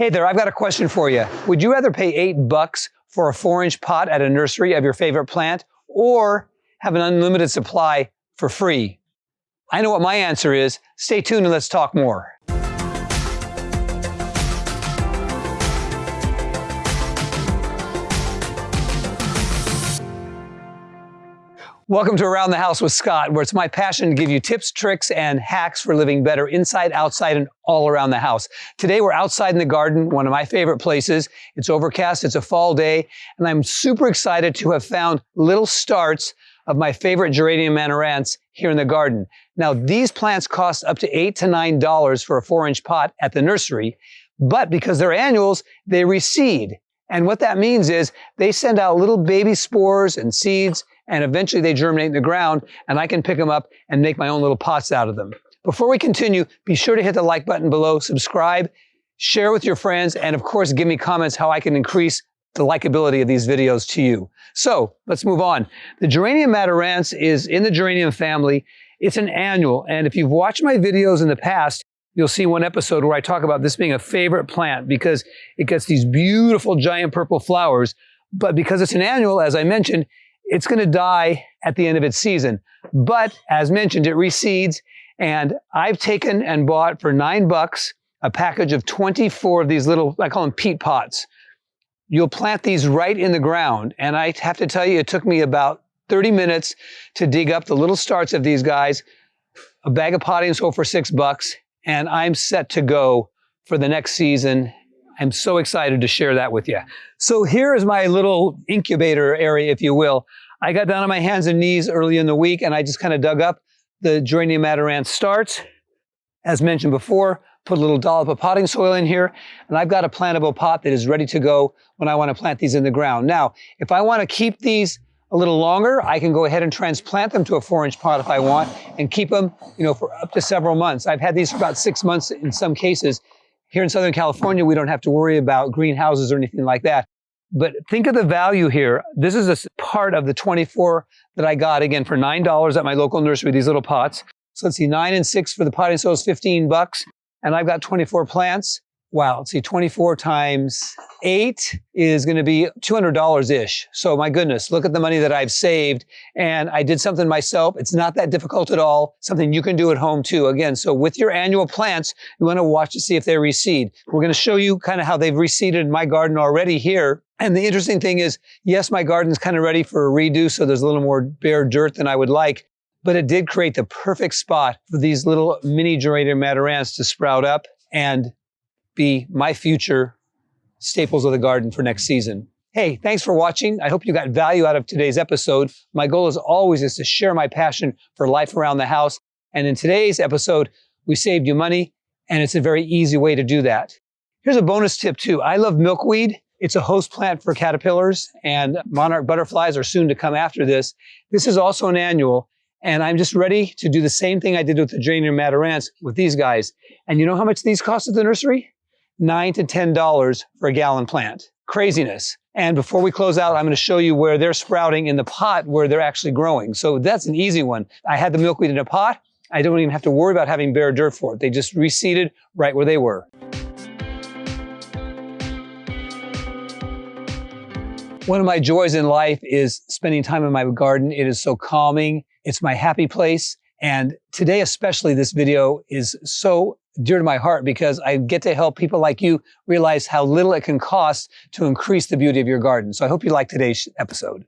Hey there, I've got a question for you. Would you rather pay eight bucks for a four inch pot at a nursery of your favorite plant or have an unlimited supply for free? I know what my answer is. Stay tuned and let's talk more. Welcome to Around the House with Scott, where it's my passion to give you tips, tricks, and hacks for living better inside, outside, and all around the house. Today, we're outside in the garden, one of my favorite places. It's overcast, it's a fall day, and I'm super excited to have found little starts of my favorite geranium amaranths here in the garden. Now, these plants cost up to eight to nine dollars for a four inch pot at the nursery, but because they're annuals, they reseed. And what that means is they send out little baby spores and seeds and eventually they germinate in the ground and I can pick them up and make my own little pots out of them. Before we continue, be sure to hit the like button below, subscribe, share with your friends, and of course, give me comments how I can increase the likability of these videos to you. So let's move on. The Geranium Amaranths is in the geranium family. It's an annual. And if you've watched my videos in the past, you'll see one episode where I talk about this being a favorite plant because it gets these beautiful giant purple flowers. But because it's an annual, as I mentioned, it's going to die at the end of its season. But as mentioned, it reseeds. And I've taken and bought for nine bucks a package of 24 of these little, I call them peat pots. You'll plant these right in the ground. And I have to tell you, it took me about 30 minutes to dig up the little starts of these guys, a bag of potting soil for six bucks, and I'm set to go for the next season I'm so excited to share that with you. So here is my little incubator area, if you will. I got down on my hands and knees early in the week and I just kind of dug up the Geranium Amaranth starts. As mentioned before, put a little dollop of potting soil in here, and I've got a plantable pot that is ready to go when I want to plant these in the ground. Now, if I want to keep these a little longer, I can go ahead and transplant them to a four inch pot if I want and keep them, you know, for up to several months. I've had these for about six months in some cases here in Southern California, we don't have to worry about greenhouses or anything like that. But think of the value here. This is a part of the 24 that I got again for $9 at my local nursery, these little pots. So let's see, nine and six for the potting soil is 15 bucks. And I've got 24 plants. Wow, let's see, 24 times eight is going to be $200-ish. So my goodness, look at the money that I've saved. And I did something myself. It's not that difficult at all. Something you can do at home too. Again, so with your annual plants, you want to watch to see if they reseed. We're going to show you kind of how they've reseeded my garden already here. And the interesting thing is, yes, my garden's kind of ready for a redo. So there's a little more bare dirt than I would like but it did create the perfect spot for these little mini geranium amaranths to sprout up and be my future staples of the garden for next season. Hey, thanks for watching. I hope you got value out of today's episode. My goal as always is to share my passion for life around the house. And in today's episode, we saved you money and it's a very easy way to do that. Here's a bonus tip too. I love milkweed. It's a host plant for caterpillars and monarch butterflies are soon to come after this. This is also an annual and I'm just ready to do the same thing I did with the geranium amaranths with these guys. And you know how much these cost at the nursery? Nine to $10 for a gallon plant. Craziness. And before we close out, I'm going to show you where they're sprouting in the pot where they're actually growing. So that's an easy one. I had the milkweed in a pot. I don't even have to worry about having bare dirt for it. They just reseeded right where they were. One of my joys in life is spending time in my garden. It is so calming. It's my happy place. And today, especially, this video is so dear to my heart because I get to help people like you realize how little it can cost to increase the beauty of your garden. So I hope you like today's episode.